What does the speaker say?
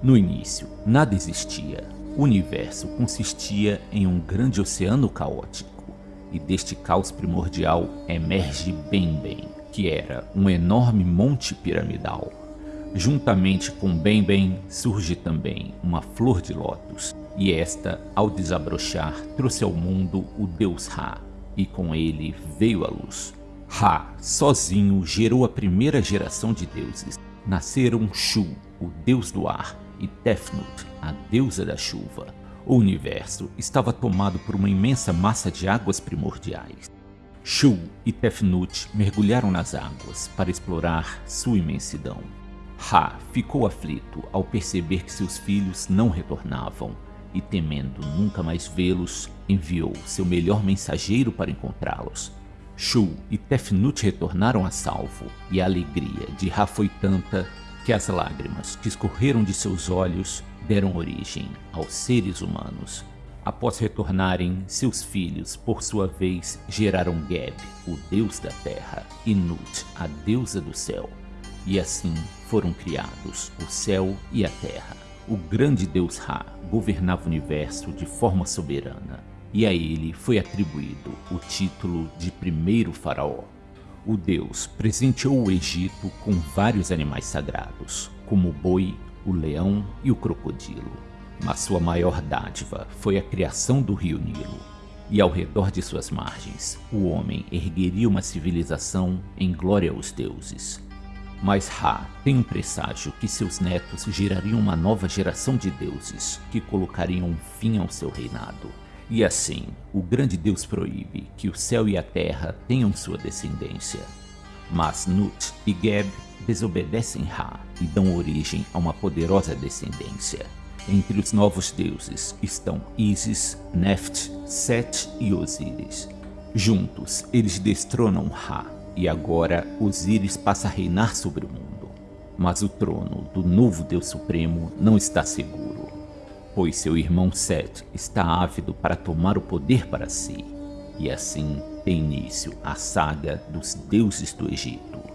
No início, nada existia. O universo consistia em um grande oceano caótico, e deste caos primordial emerge Bem-Bem, que era um enorme monte piramidal. Juntamente com Bem-Bem surge também uma flor de lótus, e esta, ao desabrochar, trouxe ao mundo o deus Ra, e com ele veio a luz. Ra, sozinho, gerou a primeira geração de deuses. Nasceram Shu, o deus do ar, e Tefnut, a deusa da chuva. O universo estava tomado por uma imensa massa de águas primordiais. Shu e Tefnut mergulharam nas águas para explorar sua imensidão. Ra ficou aflito ao perceber que seus filhos não retornavam e, temendo nunca mais vê-los, enviou seu melhor mensageiro para encontrá-los. Shu e Tefnut retornaram a salvo e a alegria de Ra foi tanta que as lágrimas que escorreram de seus olhos deram origem aos seres humanos. Após retornarem, seus filhos, por sua vez, geraram Geb, o deus da terra, e Nut, a deusa do céu. E assim foram criados o céu e a terra. O grande deus Ra governava o universo de forma soberana, e a ele foi atribuído o título de primeiro faraó o deus presenteou o Egito com vários animais sagrados, como o boi, o leão e o crocodilo. Mas sua maior dádiva foi a criação do rio Nilo, e ao redor de suas margens, o homem ergueria uma civilização em glória aos deuses. Mas Ra tem um presságio que seus netos gerariam uma nova geração de deuses que colocariam fim ao seu reinado. E assim, o grande Deus proíbe que o céu e a terra tenham sua descendência. Mas Nut e Geb desobedecem Ra e dão origem a uma poderosa descendência. Entre os novos deuses estão Isis, Neft, Set e Osíris. Juntos, eles destronam Ra e agora Osíris passa a reinar sobre o mundo. Mas o trono do novo Deus Supremo não está seguro pois seu irmão Set está ávido para tomar o poder para si. E assim tem início a saga dos deuses do Egito.